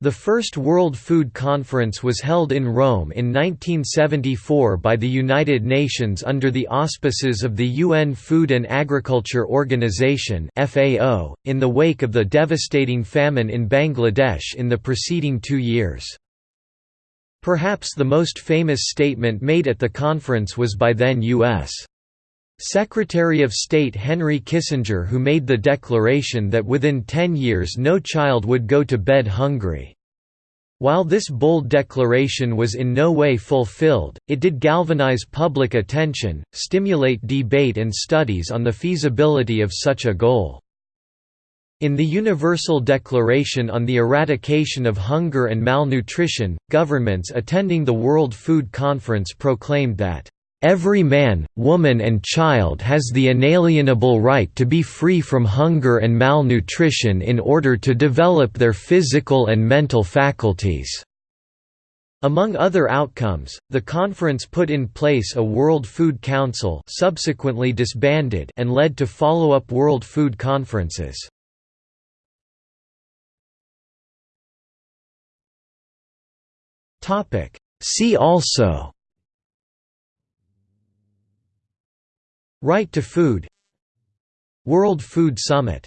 The first World Food Conference was held in Rome in 1974 by the United Nations under the auspices of the UN Food and Agriculture Organization in the wake of the devastating famine in Bangladesh in the preceding two years. Perhaps the most famous statement made at the conference was by then U.S. Secretary of State Henry Kissinger who made the declaration that within 10 years no child would go to bed hungry. While this bold declaration was in no way fulfilled, it did galvanize public attention, stimulate debate and studies on the feasibility of such a goal. In the Universal Declaration on the Eradication of Hunger and Malnutrition, governments attending the World Food Conference proclaimed that Every man, woman and child has the inalienable right to be free from hunger and malnutrition in order to develop their physical and mental faculties." Among other outcomes, the conference put in place a World Food Council subsequently disbanded and led to follow-up World Food Conferences. See also Right to Food World Food Summit